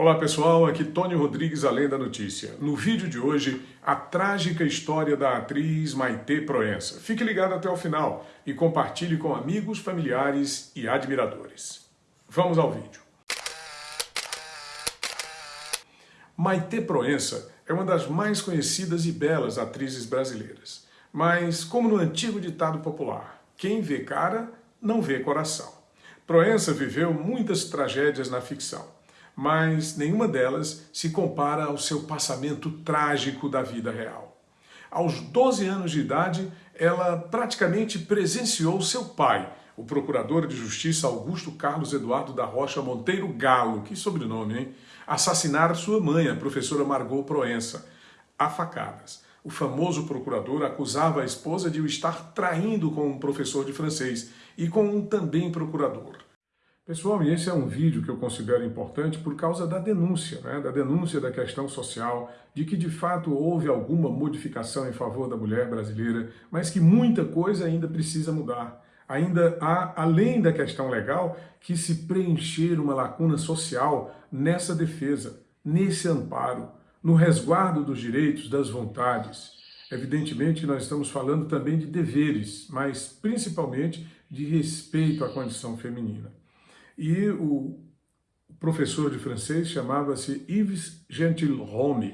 Olá pessoal, aqui Tony Rodrigues, Além da Notícia. No vídeo de hoje, a trágica história da atriz Maite Proença. Fique ligado até o final e compartilhe com amigos, familiares e admiradores. Vamos ao vídeo. Maite Proença é uma das mais conhecidas e belas atrizes brasileiras. Mas, como no antigo ditado popular, quem vê cara, não vê coração. Proença viveu muitas tragédias na ficção mas nenhuma delas se compara ao seu passamento trágico da vida real. Aos 12 anos de idade, ela praticamente presenciou seu pai, o procurador de justiça Augusto Carlos Eduardo da Rocha Monteiro Galo, que sobrenome, hein? Assassinar sua mãe, a professora Margot Proença, a facadas. O famoso procurador acusava a esposa de o estar traindo com um professor de francês e com um também procurador. Pessoal, e esse é um vídeo que eu considero importante por causa da denúncia, né? da denúncia da questão social, de que de fato houve alguma modificação em favor da mulher brasileira, mas que muita coisa ainda precisa mudar. Ainda há, além da questão legal, que se preencher uma lacuna social nessa defesa, nesse amparo, no resguardo dos direitos, das vontades. Evidentemente, nós estamos falando também de deveres, mas principalmente de respeito à condição feminina. E o professor de francês chamava-se Yves Gentilhomme,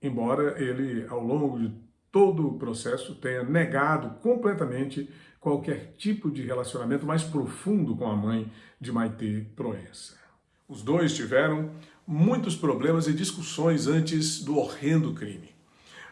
embora ele, ao longo de todo o processo, tenha negado completamente qualquer tipo de relacionamento mais profundo com a mãe de Maite Proença. Os dois tiveram muitos problemas e discussões antes do horrendo crime.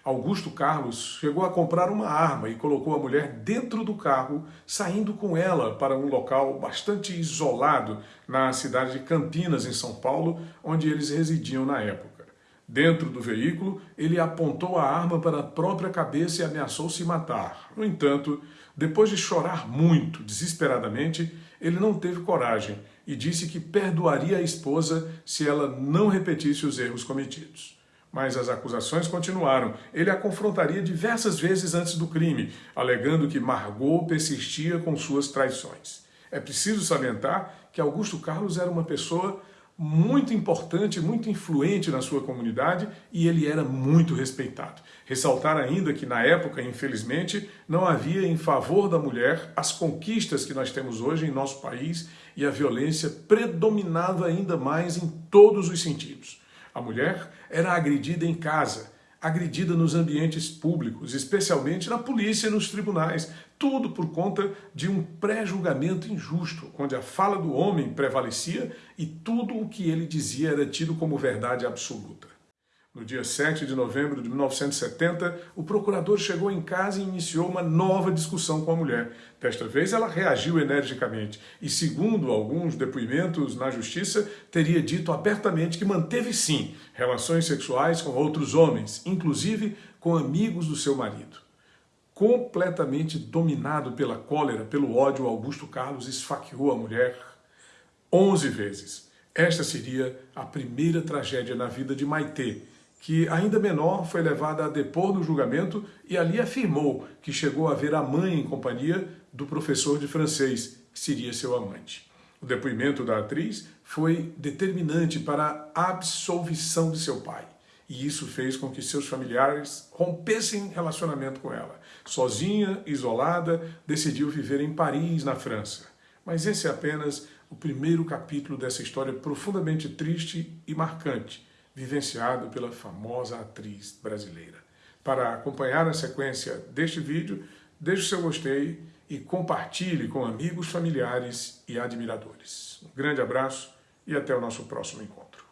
Augusto Carlos chegou a comprar uma arma e colocou a mulher dentro do carro, saindo com ela para um local bastante isolado na cidade de Campinas, em São Paulo, onde eles residiam na época. Dentro do veículo, ele apontou a arma para a própria cabeça e ameaçou se matar. No entanto, depois de chorar muito, desesperadamente, ele não teve coragem e disse que perdoaria a esposa se ela não repetisse os erros cometidos. Mas as acusações continuaram. Ele a confrontaria diversas vezes antes do crime, alegando que Margot persistia com suas traições. É preciso salientar que Augusto Carlos era uma pessoa muito importante, muito influente na sua comunidade e ele era muito respeitado. Ressaltar ainda que na época, infelizmente, não havia em favor da mulher as conquistas que nós temos hoje em nosso país e a violência predominava ainda mais em todos os sentidos. A mulher era agredida em casa, agredida nos ambientes públicos, especialmente na polícia e nos tribunais. Tudo por conta de um pré-julgamento injusto, onde a fala do homem prevalecia e tudo o que ele dizia era tido como verdade absoluta. No dia 7 de novembro de 1970, o procurador chegou em casa e iniciou uma nova discussão com a mulher. Desta vez ela reagiu energicamente e, segundo alguns depoimentos na justiça, teria dito abertamente que manteve sim relações sexuais com outros homens, inclusive com amigos do seu marido. Completamente dominado pela cólera, pelo ódio, Augusto Carlos esfaqueou a mulher 11 vezes. Esta seria a primeira tragédia na vida de Maitê, que ainda menor foi levada a depor no julgamento e ali afirmou que chegou a ver a mãe em companhia do professor de francês, que seria seu amante. O depoimento da atriz foi determinante para a absolvição de seu pai. E isso fez com que seus familiares rompessem relacionamento com ela. Sozinha, isolada, decidiu viver em Paris, na França. Mas esse é apenas o primeiro capítulo dessa história profundamente triste e marcante, vivenciado pela famosa atriz brasileira. Para acompanhar a sequência deste vídeo, deixe o seu gostei e compartilhe com amigos, familiares e admiradores. Um grande abraço e até o nosso próximo encontro.